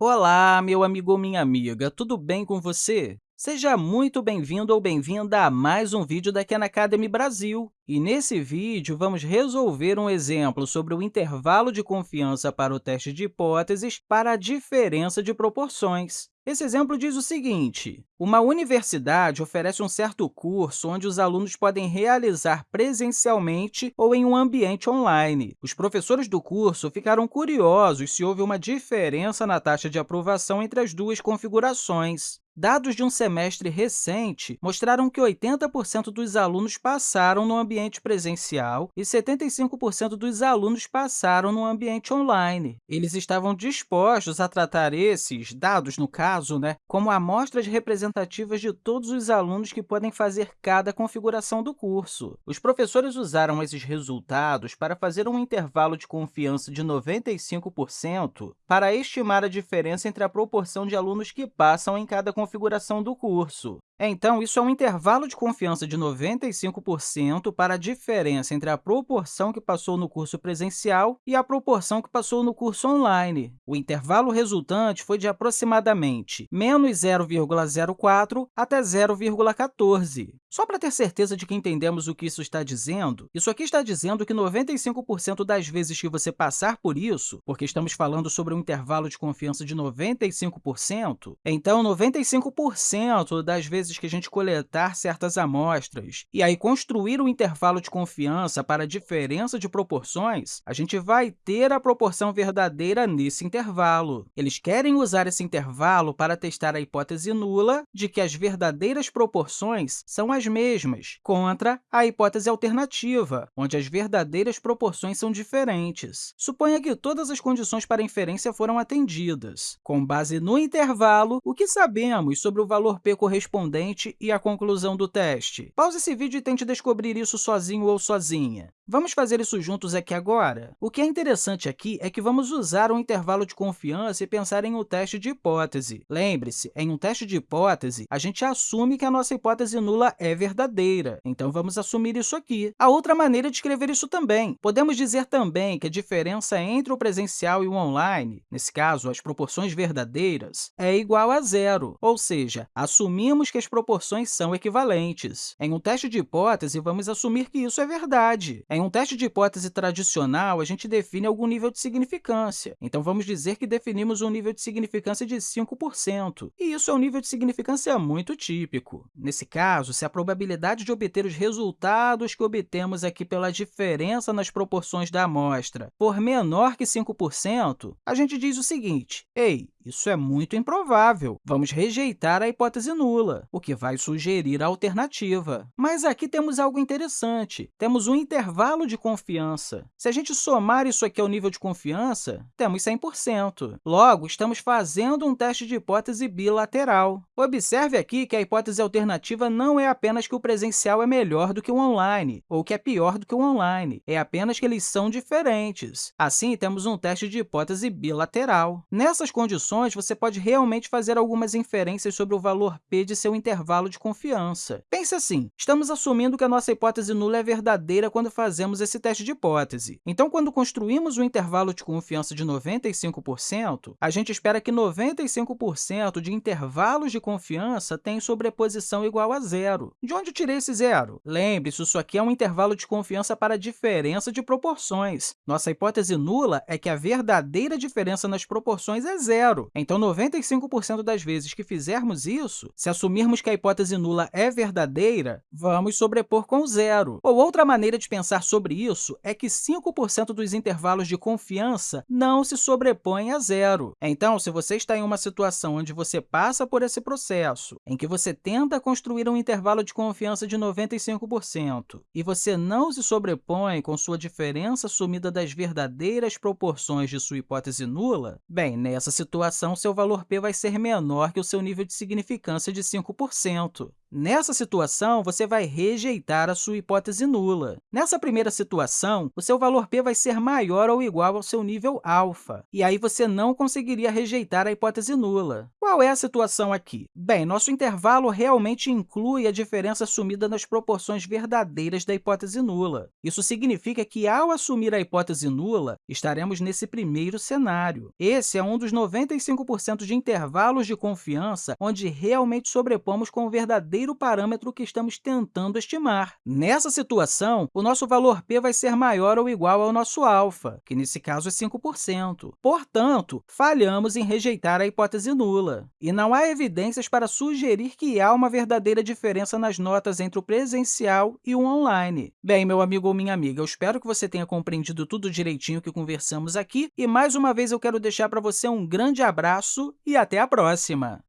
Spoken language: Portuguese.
Olá, meu amigo ou minha amiga, tudo bem com você? Seja muito bem-vindo ou bem-vinda a mais um vídeo da Khan Academy Brasil. E nesse vídeo, vamos resolver um exemplo sobre o intervalo de confiança para o teste de hipóteses para a diferença de proporções. Esse exemplo diz o seguinte, uma universidade oferece um certo curso onde os alunos podem realizar presencialmente ou em um ambiente online. Os professores do curso ficaram curiosos se houve uma diferença na taxa de aprovação entre as duas configurações. Dados de um semestre recente mostraram que 80% dos alunos passaram no ambiente presencial e 75% dos alunos passaram no ambiente online. Eles estavam dispostos a tratar esses dados, no caso, né, como amostras representativas de todos os alunos que podem fazer cada configuração do curso. Os professores usaram esses resultados para fazer um intervalo de confiança de 95% para estimar a diferença entre a proporção de alunos que passam em cada configuração configuração do curso. Então, isso é um intervalo de confiança de 95% para a diferença entre a proporção que passou no curso presencial e a proporção que passou no curso online. O intervalo resultante foi de aproximadamente menos 0,04 até 0,14. Só para ter certeza de que entendemos o que isso está dizendo, isso aqui está dizendo que 95% das vezes que você passar por isso, porque estamos falando sobre um intervalo de confiança de 95%, então 95% das vezes vezes que a gente coletar certas amostras e aí construir um intervalo de confiança para a diferença de proporções, a gente vai ter a proporção verdadeira nesse intervalo. Eles querem usar esse intervalo para testar a hipótese nula de que as verdadeiras proporções são as mesmas, contra a hipótese alternativa, onde as verdadeiras proporções são diferentes. Suponha que todas as condições para inferência foram atendidas. Com base no intervalo, o que sabemos sobre o valor p correspondente e a conclusão do teste. Pause esse vídeo e tente descobrir isso sozinho ou sozinha. Vamos fazer isso juntos aqui agora? O que é interessante aqui é que vamos usar um intervalo de confiança e pensar em um teste de hipótese. Lembre-se, em um teste de hipótese, a gente assume que a nossa hipótese nula é verdadeira, então vamos assumir isso aqui. A outra maneira de escrever isso também. Podemos dizer também que a diferença entre o presencial e o online, nesse caso, as proporções verdadeiras, é igual a zero, ou seja, assumimos que as proporções são equivalentes. Em um teste de hipótese, vamos assumir que isso é verdade. Em um teste de hipótese tradicional, a gente define algum nível de significância. Então, vamos dizer que definimos um nível de significância de 5%, e isso é um nível de significância muito típico. Nesse caso, se a probabilidade de obter os resultados que obtemos aqui pela diferença nas proporções da amostra for menor que 5%, a gente diz o seguinte, ei, isso é muito improvável. Vamos rejeitar a hipótese nula, o que vai sugerir a alternativa. Mas aqui temos algo interessante. Temos um intervalo de confiança. Se a gente somar isso aqui ao nível de confiança, temos 100%. Logo, estamos fazendo um teste de hipótese bilateral. Observe aqui que a hipótese alternativa não é apenas que o presencial é melhor do que o online, ou que é pior do que o online. É apenas que eles são diferentes. Assim, temos um teste de hipótese bilateral. Nessas condições, você pode realmente fazer algumas inferências sobre o valor p de seu intervalo de confiança. Pense assim, estamos assumindo que a nossa hipótese nula é verdadeira quando fazemos esse teste de hipótese. Então, quando construímos um intervalo de confiança de 95%, a gente espera que 95% de intervalos de confiança tenham sobreposição igual a zero. De onde eu tirei esse zero? Lembre-se, isso aqui é um intervalo de confiança para diferença de proporções. Nossa hipótese nula é que a verdadeira diferença nas proporções é zero. Então, 95% das vezes que fizermos isso, se assumirmos que a hipótese nula é verdadeira, vamos sobrepor com zero. Ou outra maneira de pensar sobre isso é que 5% dos intervalos de confiança não se sobrepõem a zero. Então, se você está em uma situação onde você passa por esse processo, em que você tenta construir um intervalo de confiança de 95% e você não se sobrepõe com sua diferença assumida das verdadeiras proporções de sua hipótese nula, bem, nessa situação, seu valor p vai ser menor que o seu nível de significância de 5%. Nessa situação, você vai rejeitar a sua hipótese nula. Nessa primeira situação, o seu valor p vai ser maior ou igual ao seu nível alfa, e aí você não conseguiria rejeitar a hipótese nula. Qual é a situação aqui? Bem, nosso intervalo realmente inclui a diferença assumida nas proporções verdadeiras da hipótese nula. Isso significa que, ao assumir a hipótese nula, estaremos nesse primeiro cenário. Esse é um dos 95% de intervalos de confiança onde realmente sobrepomos com o verdadeiro parâmetro que estamos tentando estimar. Nessa situação, o nosso valor p vai ser maior ou igual ao nosso alfa, que nesse caso é 5%. Portanto, falhamos em rejeitar a hipótese nula. E não há evidências para sugerir que há uma verdadeira diferença nas notas entre o presencial e o online. Bem, meu amigo ou minha amiga, eu espero que você tenha compreendido tudo direitinho que conversamos aqui e, mais uma vez, eu quero deixar para você um grande abraço e até a próxima!